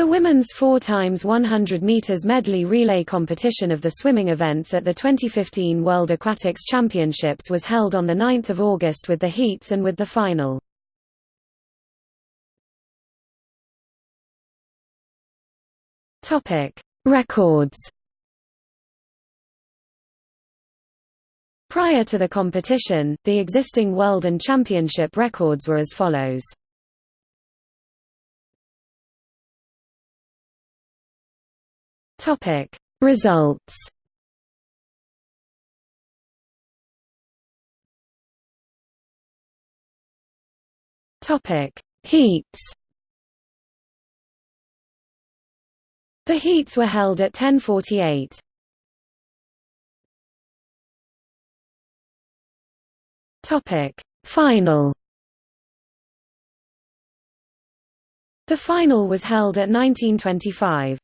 The women's 4 times 100 meters medley relay competition of the swimming events at the 2015 World Aquatics Championships was held on the 9th of August with the heats and with the final. Topic: Records. Prior to the competition, the existing world and championship records were as follows. Topic Results Topic Heats The heats were held at 1048. Topic Final The final was held at 1925.